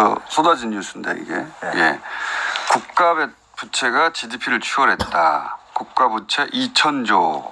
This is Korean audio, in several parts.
벌써부터 쏟아진 뉴스인데 이게 네. 예. 국가 배- 부채가 GDP를 추월했다. 국가 부채 2천조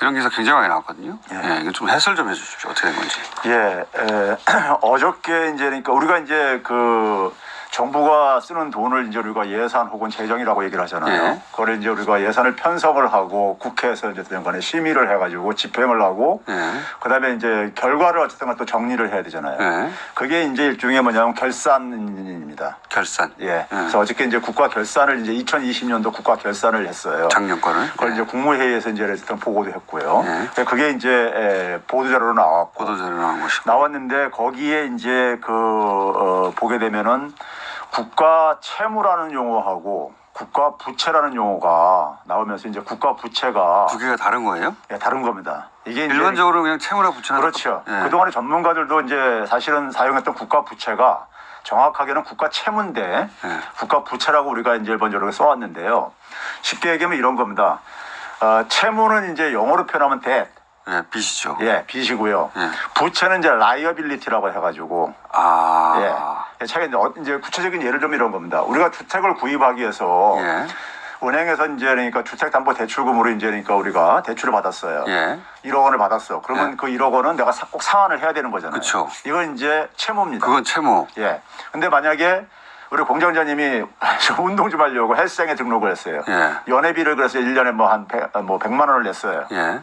이런 기사 굉장히 많이 나왔거든요. 예. 예. 이거 좀 해설 좀 해주십시오. 어떻게 된 건지. 예, 에, 어저께 이제 그러니까 우리가 이제 그 정부가 쓰는 돈을 이제 우리가 예산 혹은 재정이라고 얘기를 하잖아요. 예. 그걸 이제 우리가 예산을 편성을 하고 국회에서 어쨌든 간에 심의를 해가지고 집행을 하고 예. 그다음에 이제 결과를 어쨌든 간에 또 정리를 해야 되잖아요. 예. 그게 이제 일종의 뭐냐면 결산입니다. 결산. 예. 그래서 어저께 이제 국가 결산을 이제 2020년도 국가 결산을 했어요. 작년 거를. 그걸 이제 국무회의에서 이제 일단 보고도 했고요. 예. 그게 이제 에, 보도자료로 나왔고 보도자료 나온 것이고. 나왔는데 거기에 이제 그 어, 보게 되면은 국가 채무라는 용어하고 국가 부채라는 용어가 나오면서 이제 국가 부채가 두 개가 다른 거예요? 예, 다른 겁니다. 이게 일반적으로 그냥 채무나 부채나 그렇죠. 예. 그동안에 전문가들도 이제 사실은 사용했던 국가 부채가 정확하게는 국가 채무인데 예. 국가 부채라고 우리가 이제 일반적으로 써왔는데요. 쉽게 얘기하면 이런 겁니다. 어, 채무는 이제 영어로 표현하면 debt, 예, 빚이죠. 예, 빚이고요. 예. 부채는 이제 liability라고 해가지고 아. 예. 차가 이제, 어- 이제 구체적인 예를 들면 이런 겁니다. 우리가 주택을 구입하기 위해서 예. 은행에서 이제 그러니까 주택담보대출금으로 이제 그러니까 우리가 대출을 받았어요. 예. 1억 원을 받았어. 그러면 예. 그 1억 원은 내가 사- 꼭 상환을 해야 되는 거잖아요. 그쵸. 이건 이제 채무입니다. 그건 채무. 예. 근데 만약에 우리 공장장님이 저 운동 좀 하려고 헬스장에 등록을 했어요. 예. 연회비를 그래서 1년에 뭐 한 뭐 100만 원을 냈어요. 예.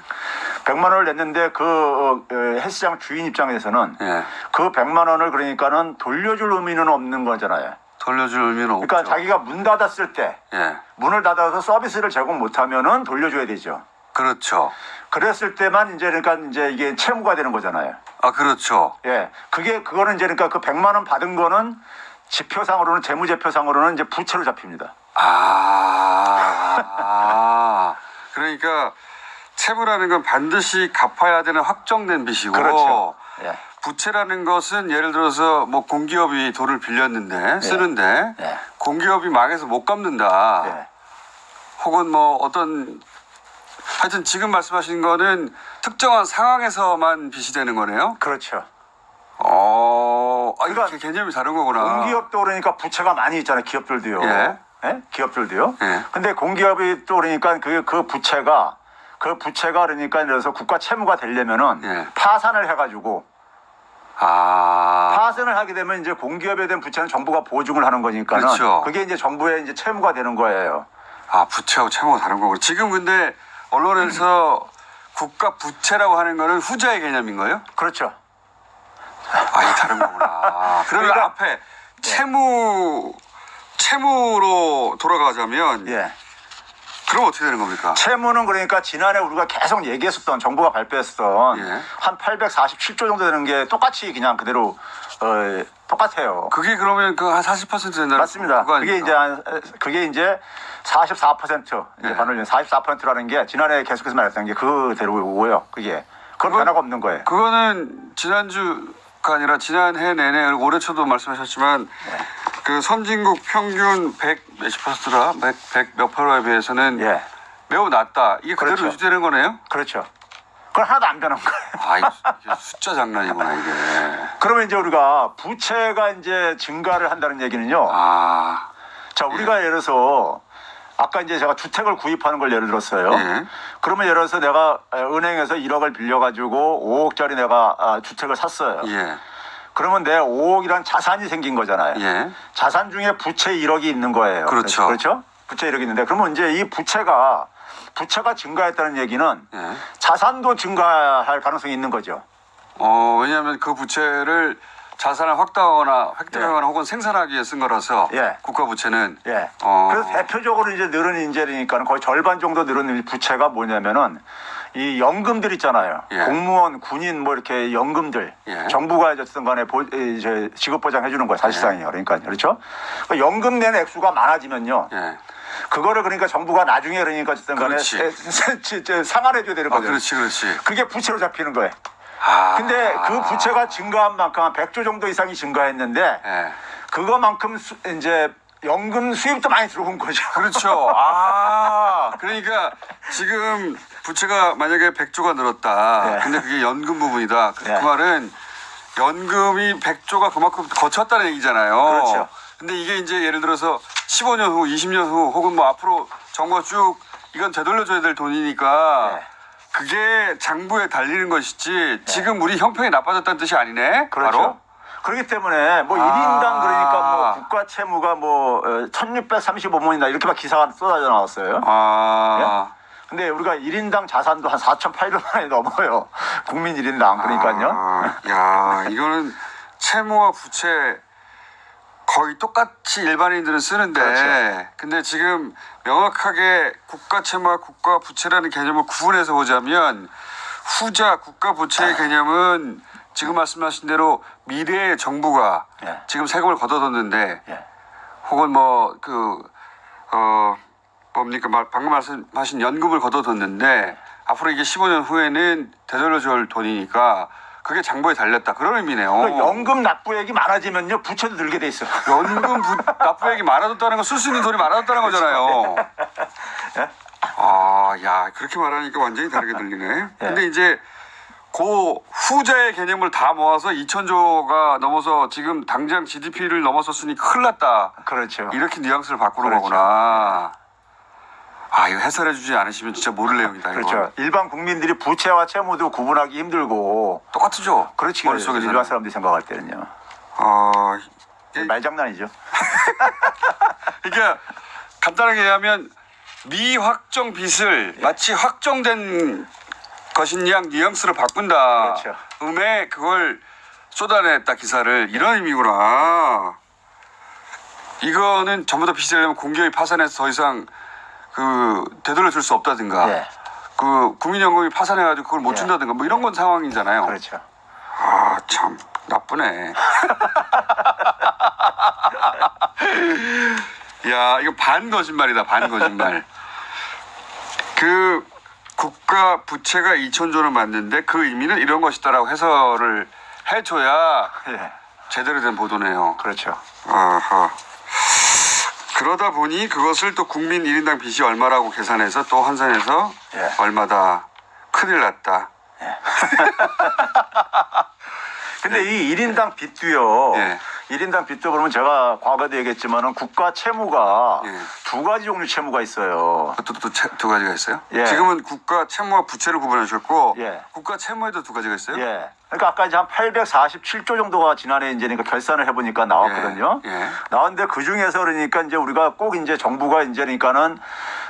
100만 원을 냈는데 그 어, 어, 헬스장 주인 입장에서는 예. 그 100만 원을 그러니까는 돌려줄 의미는 없는 거잖아요. 돌려줄 의미는. 그러니까 자기가 문 닫았을 때 예. 문을 닫아서 서비스를 제공 못하면은 돌려줘야 되죠. 그렇죠. 그랬을 때만 이제 그러니까 이제 이게 채무가 되는 거잖아요. 아, 그렇죠. 예, 그게 그거는 이제 그러니까 그 100만 원 받은 거는 지표상으로는 재무제표상으로는 이제 부채로 잡힙니다. 아. 그러니까 채무라는 건 반드시 갚아야 되는 확정된 빚이고 그렇죠. 예, 부채라는 것은 예를 들어서 뭐 공기업이 돈을 빌렸는데 쓰는데 예. 공기업이 망해서 못 갚는다. 예. 혹은 뭐 어떤 하여튼 지금 말씀하신 거는 특정한 상황에서만 빚이 되는 거네요. 그렇죠. 어, 아, 그러니까 개념이 다른 거구나. 공기업도 그러니까 부채가 많이 있잖아요. 기업들도요. 예. 예? 기업들도요. 예. 근데 공기업이 또 그러니까 그, 그 부채가 그 부채가 그러니까 그래서 국가 채무가 되려면은 예. 파산을 해가지고 아, 파산을 하게 되면 이제 공기업에 대한 부채는 정부가 보증을 하는 거니까는 그렇죠. 그게 이제 정부의 이제 채무가 되는 거예요. 아 부채하고 채무가 다른 거구나. 지금 근데 언론에서 국가 부채라고 하는 거는 후자의 개념인 거예요? 그렇죠. 아, 이게 다른 거구나. 그러면 그러니까- 앞에 채무 채무로 돌아가자면 예. 그럼 어떻게 되는 겁니까? 채무는 그러니까 지난해 우리가 계속 얘기했었던 정부가 발표했었던 예. 한 847조 정도 되는 게 똑같이 그냥 그대로 어, 똑같아요. 그게 그러면 그 한 40% 된다는 맞습니다. 그게? 이제 한, 그게 이제 44% 이제 네. 반올림 44%라는 게 지난해 계속해서 말했던 게 그대로고요. 그게 그건 변화가 없는 거예요. 그거는 지난주가 아니라 지난해 내내 올해 초도 말씀하셨지만 네. 그 선진국 평균 100 몇십 퍼센트라 100, 100몇 프로에 비해서는 예, 매우 낮다. 이게 그대로 그렇죠. 유지되는 거네요? 그렇죠. 그건 하나도 안 변한 거예요. 아, 이게 숫자 장난이구나 이게. 그러면 이제 우리가 부채가 이제 증가를 한다는 얘기는요. 아, 자, 우리가 예를 들어서 아까 이제 제가 주택을 구입하는 걸 예를 들었어요. 예. 그러면 예를 들어서 내가 은행에서 1억을 빌려가지고 5억짜리 내가 아, 주택을 샀어요. 예, 그러면 내 5억이란 자산이 생긴 거잖아요. 예. 자산 중에 부채 1억이 있는 거예요. 그렇죠. 그렇죠? 부채 1억이 있는데 그러면 이제 이 부채가 부채가 증가했다는 얘기는 예. 자산도 증가할 가능성이 있는 거죠. 어, 왜냐하면 그 부채를 자산을 확대하거나 획득하거나 혹은 생산하기 위해 쓴 거라서 예. 국가 부채는 예. 어. 그래서 대표적으로 이제 늘은 인재니까 거의 절반 정도 늘은 이 부채가 뭐냐면은 이 연금들 있잖아요. 예. 공무원, 군인 뭐 이렇게 연금들 예. 정부가 어쨌든 간에 보, 이제 지급 보장 해 주는 거예요. 사실상이요. 그러니까 그렇죠. 그러니까 연금 낸 액수가 많아지면요. 예. 그거를 그러니까 정부가 나중에 그러니까 어쨌든 간에 상환해 줘야 되는 아, 거죠. 그렇지, 그렇지. 그게 부채로 잡히는 거예요. 아. 근데 그 부채가 증가한 만큼 한 100조 정도 이상이 증가했는데 예. 그거만큼 수- 이제 연금 수입도 많이 들어온 거죠. 그렇죠. 아, 그러니까 지금 부채가 만약에 100조가 늘었다. 예. 근데 그게 연금 부분이다. 그, 예. 그 말은 연금이 100조가 그만큼 거쳤다는 얘기잖아요. 그렇죠. 근데 이게 이제 예를 들어서 15년 후, 20년 후 혹은 뭐 앞으로 정부가 쭉 이건 되돌려줘야 될 돈이니까 네. 그게 장부에 달리는 것이지 지금 우리 형평이 나빠졌다는 뜻이 아니네. 그렇죠. 바로. 그렇기 때문에 뭐 아. 1인당 그러니까 뭐 국가 채무가 뭐 1635원이나 이렇게 막 기사가 쏟아져 나왔어요. 아. 근데 우리가 1인당 자산도 한 4,800만 원이 넘어요. 국민 1인당. 그러니까요. 아, 야, 이거는 채무와 부채 거의 똑같이 일반인들은 쓰는데 그렇죠. 근데 지금 명확하게 국가 채무와 국가 부채라는 개념을 구분해서 보자면 후자 국가 부채의 개념은 지금 말씀하신 대로 미래의 정부가 예. 지금 세금을 걷어뒀는데 예. 혹은 뭐 그 어 뭡니까 말- 방금 말씀하신 연금을 걷어뒀는데 앞으로 이게 15년 후에는 되돌려줄 돈이니까 그게 장부에 달렸다 그런 의미네요. 그 연금 납부액이 많아지면요 부채도 늘게 돼 있어요. 연금 부, 납부액이 많아졌다는 건 쓸 수 있는 돈이 많아졌다는 거잖아요. 예? 아, 야 그렇게 말하니까 완전히 다르게 들리네. 근데 이제 그 후자의 개념을 다 모아서 2천조가 넘어서 지금 당장 GDP를 넘어섰으니 큰일 났다. 그렇죠. 이렇게 뉘앙스를 바꾸는 그렇죠. 거구나. 아, 이거 해설해 주지 않으시면 진짜 모를 내용이다. 그렇죠. 일반 국민들이 부채와 채무도 구분하기 힘들고 똑같죠? 그렇지. 머릿속에서는. 일반 사람들이 생각할 때는요. 아, 이게- 말장난이죠. 그러니까 간단하게 얘기하면 미확정 빚을 마치 확정된 것인 양 뉘앙스를 바꾼다. 그렇죠. 음에 그걸 쏟아냈다 기사를 이런 의미구나. 이거는 전부 다 빚이 되려면 공기업이 파산해서 더 이상 그 되돌려 줄 수 없다든가 예. 그 국민연금이 파산해가지고 그걸 못 예. 준다든가 뭐 이런 건 상황이잖아요. 그렇죠. 아, 참 나쁘네. 야, 이거 반 거짓말이다. 반 거짓말. 그 국가 부채가 2천조를 맞는데 그 의미는 이런 것이다라고 해설을 해줘야 예. 제대로 된 보도네요. 그렇죠. 아하. 그러다 보니 그것을 또 국민 1인당 빚이 얼마라고 계산해서 또 환산해서 예. 얼마다 큰일 났다. 근데 이 1인당 빚도요. 예. 1인당 빚도 그러면 제가 과거에도 얘기했지만은 국가 채무가 예. 두 가지 종류 채무가 있어요. 그것도 또두 가지가 있어요? 예. 지금은 국가 채무와 부채를 구분해 주셨고 예. 국가 채무에도 두 가지가 있어요? 예. 그러니까 아까 이제 한 847조 정도가 지난해 이제 그러니까 결산을 해보니까 나왔거든요. 예, 예. 나왔는데 그 중에서 그러니까 이제 우리가 꼭 이제 정부가 이제 그러니까는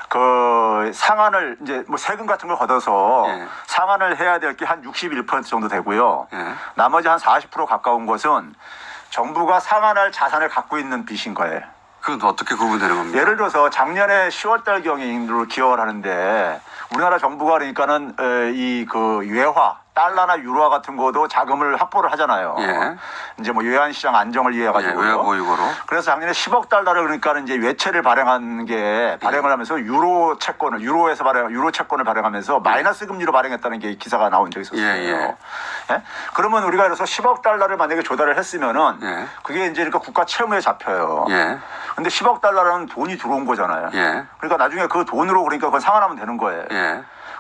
그 상한을 이제 뭐 세금 같은 걸 걷어서 예. 상한을 해야 될 게 한 61% 정도 되고요. 예. 나머지 한 40% 가까운 것은 정부가 상한할 자산을 갖고 있는 빚인 거예요. 그건 어떻게 구분되는 겁니까? 예를 들어서 작년에 10월달 경인으로 기억을 하는데 우리나라 정부가 그러니까는 이 그 외화 달러나 유로화 같은 거도 자금을 확보를 하잖아요. 예. 이제 뭐 외환 시장 안정을 위해 예, 가지고. 외화 보유고로. 그래서 작년에 10억 달러를 그러니까는 이제 외채를 발행한 게 발행을 하면서 유로 채권을 유로에서 발행 유로 채권을 발행하면서 마이너스 금리로 발행했다는 게 기사가 나온 적이 있었어요. 예, 예. 예? 그러면 우리가 그래서 10억 달러를 만약에 조달을 했으면은 예. 그게 이제 그러니까 국가 채무에 잡혀요. 예. 근데 10억 달러라는 돈이 들어온 거잖아요. 예. 그러니까 나중에 그 돈으로 그러니까 그걸 상환하면 되는 거예요.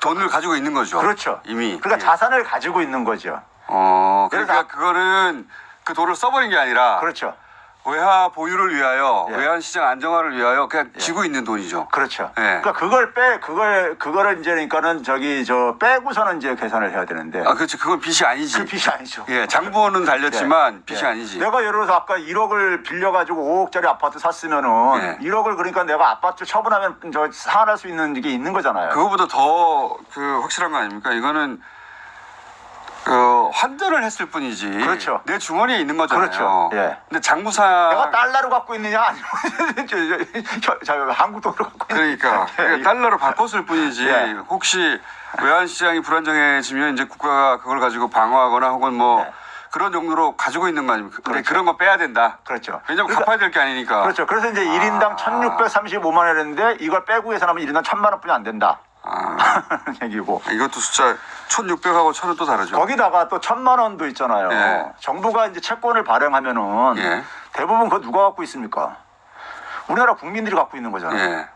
예. 돈을 가지고 있는 거죠. 그렇죠. 이미. 그러니까 예. 자산을 가지고 있는 거죠. 어, 그러니까 그래서- 그거는 그 돈을 써버린 게 아니라 그렇죠. 외화 보유를 위하여 예. 외환 시장 안정화를 위하여 그냥 쥐고 있는 돈이죠. 그렇죠. 예. 그러니까 그걸 빼 그걸 그거를 이제 그러니까는 저기 저 빼고서는 이제 계산을 해야 되는데 아, 그렇지. 그건 빚이 아니지. 그 빚이 아니죠. 예, 장부는 달렸지만 예. 빚이 예. 아니지. 내가 예를 들어서 아까 1억을 빌려가지고 5억짜리 아파트 샀으면은 예. 1억을 그러니까 내가 아파트 처분하면 저 상환할 수 있는 게 있는 거잖아요. 그거보다 더 그 확실한 거 아닙니까? 이거는 그 환전을 했을 뿐이지. 그렇죠. 내 주머니에 있는 거잖아요. 그렇죠. 예. 근데 장부상 내가 달러로 갖고 있느냐 아니면 한국 돈으로 갖고 있느냐. 그러니까, 예. 그러니까 달러로 바꿨을 뿐이지. 예. 혹시 외환 시장이 불안정해지면 이제 국가가 그걸 가지고 방어하거나 혹은 뭐 네. 그런 용도로 가지고 있는 거 아닙니까? 그렇죠. 그런 거 빼야 된다. 그렇죠. 왜냐면 그러니까- 갚아야 될 게 아니니까. 그렇죠. 그래서 이제 1인당 아. 1635만 원이었는데 이걸 빼고 계산하면 1인당 1000만 원뿐이 안 된다. 아, 얘기고. 이것도 숫자 1600하고 1000은 또 다르죠. 거기다가 또 천만 원도 있잖아요. 예. 정부가 이제 채권을 발행하면은 예. 대부분 그거 누가 갖고 있습니까? 우리나라 국민들이 갖고 있는 거잖아요. 예.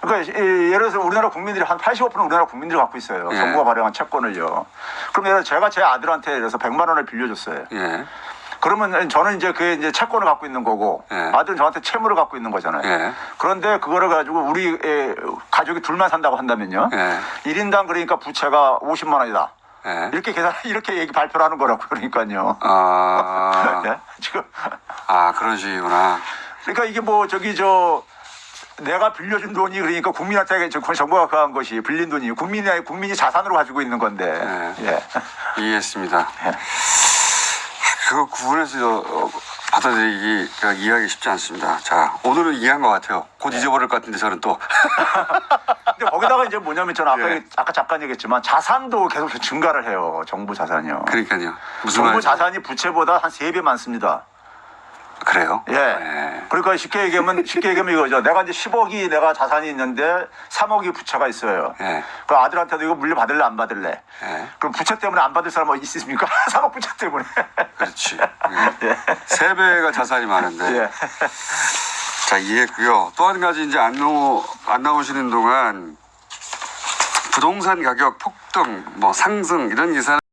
그러니까 이- 예를 들어서 우리나라 국민들이 한 85%는 우리나라 국민들이 갖고 있어요. 예. 정부가 발행한 채권을요. 그럼 예를 제가 제 아들한테 예를 들어서 100만 원을 빌려줬어요. 예. 그러면 저는 이제 그 이제 채권을 갖고 있는 거고 예. 아들은 저한테 채무를 갖고 있는 거잖아요. 예. 그런데 그거를 가지고 우리 에, 가족이 둘만 산다고 한다면요. 예. 일 1인당 그러니까 부채가 50만 원이다. 예. 이렇게 계산 이렇게 얘기 발표를 하는 거라고 그러니까요. 아, 예? 지금 아 그런 식이구나. 그러니까 이게 뭐 저기 저 내가 빌려준 돈이 그러니까 국민한테 저 정부가 그한 것이 빌린 돈이 국민이 국민이 자산으로 가지고 있는 건데. 네. 예. 이해했습니다. 예. 그거 구분해서 어, 받아들이기가 이해하기 쉽지 않습니다. 자, 오늘은 이해한 것 같아요. 곧 잊어버릴 것 같은데 저는 또. 근데 거기다가 이제 뭐냐면 저는 아까 예. 아까 잠깐 얘기했지만 자산도 계속 증가를 해요. 정부 자산이요. 그러니까요. 무슨 정부 말인지. 자산이 부채보다 한 세 배 많습니다. 그래요? 예. 네. 그러니까 쉽게 얘기하면 쉽게 얘기하면 이거죠. 내가 이제 10억이 내가 자산이 있는데 3억이 부채가 있어요. 예. 그 아들한테도 이거 물려 받을래 안 받을래? 예. 그럼 부채 때문에 안 받을 사람 어디 있습니까? 3억 부채 때문에. 그렇지. 예. 세 배가 자산이 많은데. 예. 자, 이해했고요. 또 한 가지 이제 안, 나오, 안 나오시는 동안 부동산 가격 폭등, 뭐 상승 이런 기사는